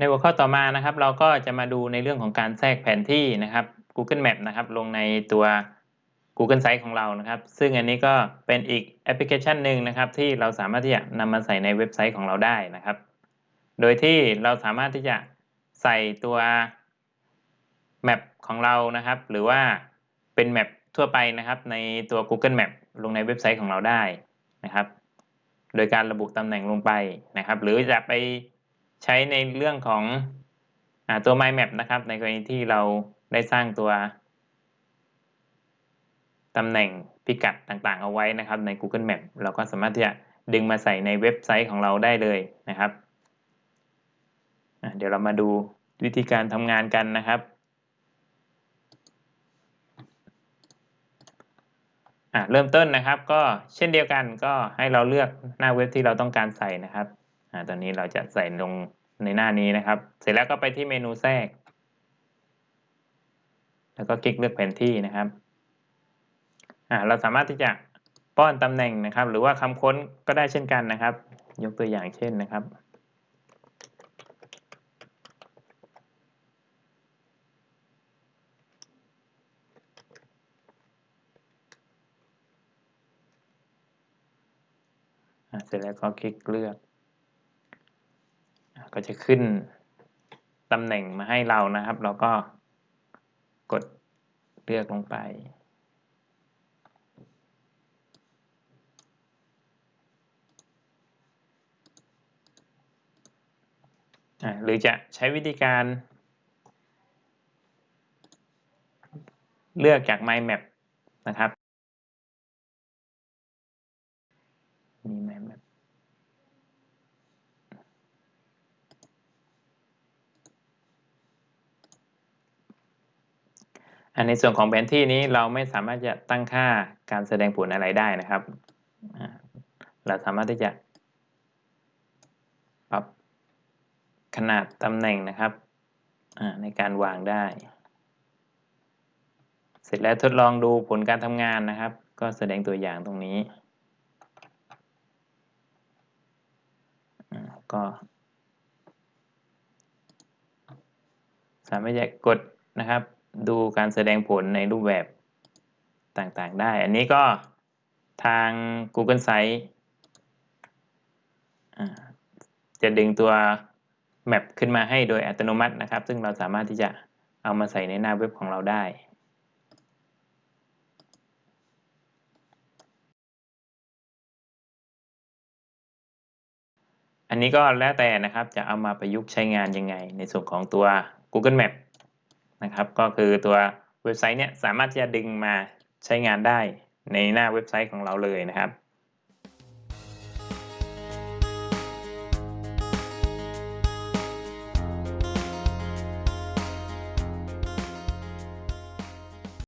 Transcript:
ในหัวข้อต่อมานะครับ เราก็จะมาดูในเรื่องของการแทรกแผนที่นะครับ Google Map นะครับ ลงในตัว Google Site ของเรานะครับ ซึ่งอันนี้ก็เป็นอีกแอปพลิเคชันหนึ่งนะครับ ที่เราสามารถที่จะนำมาใส่ในเว็บไซต์ของเราได้นะครับ โดยที่เราสามารถที่จะใส่ตัวแมปของเรานะครับ หรือว่าเป็นแมปทั่วไปนะครับ ในตัว Google Map ลงในเว็บไซต์ของเราได้นะครับ โดยการระบุตำแหน่งลงไปนะครับ หรือจะไป ใช้ในเรื่องของอตัว My Map นะครับ ในกรณีที่เราได้สร้างตัวตำแหน่งพิกัดต่างๆ เอาไว้นะครับ ใน Google Map เราก็สามารถที่จะดึงมาใส่ในเว็บไซต์ของเราได้เลยนะครับเดี๋ยวเรามาดูวิธีการทำงานกันนะครับเริ่มต้นนะครับก็เช่นเดียวกันก็ให้เราเลือกหน้าเว็บที่เราต้องการใส่นะครับ ตอนนี้เราจะใส่ลงในหน้านี้นะครับ เสร็จแล้วก็ไปที่เมนูแทรก แล้วก็คลิกเลือกแผนที่นะครับเราสามารถที่จะป้อนตำแหน่งนะครับ หรือว่าคำค้นก็ได้เช่นกันนะครับ ยกตัวอย่างเช่นนะครับเสร็จแล้วก็คลิกเลือก ก็จะขึ้นตำแหน่งมาให้เรานะครับ เราก็กดเลือกลงไป หรือจะใช้วิธีการ เลือกจาก My Map นะครับ มีไหมแบบ อันในส่วนของแผนที่นี้เราไม่สามารถจะตั้งค่าการแสดงผลอะไรได้นะครับ เราสามารถที่จะปรับขนาดตำแหน่งนะครับในการวางได้ เสร็จแล้วทดลองดูผลการทำงานนะครับ ก็แสดงตัวอย่างตรงนี้ก็สามารถจะกดนะครับ ดูการแสดงผลในรูปแบบต่างๆได้ อันนี้ก็ทาง Google Site จะดึงตัวแมปขึ้นมาให้โดยอัตโนมัตินะครับ ซึ่งเราสามารถที่จะเอามาใส่ในหน้าเว็บของเราได้ อันนี้ก็แล้วแต่นะครับจะเอามาประยุกต์ใช้งานยังไง ในส่วนของตัว Google Map นะครับ ก็คือตัวเว็บไซต์เนี้ยสามารถที่จะดึงมาใช้งานได้ในหน้าเว็บไซต์ของเราเลยนะครับ